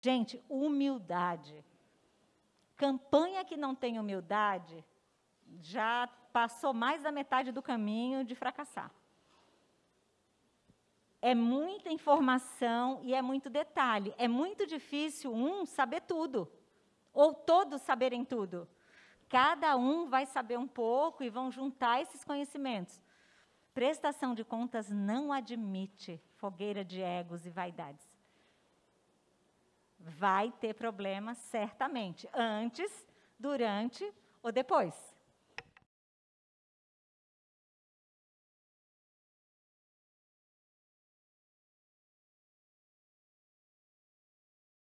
Gente, humildade. Campanha que não tem humildade já passou mais da metade do caminho de fracassar. É muita informação e é muito detalhe. É muito difícil um saber tudo, ou todos saberem tudo. Cada um vai saber um pouco e vão juntar esses conhecimentos. Prestação de contas não admite fogueira de egos e vaidades. Vai ter problema, certamente, antes, durante ou depois.